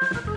Bye.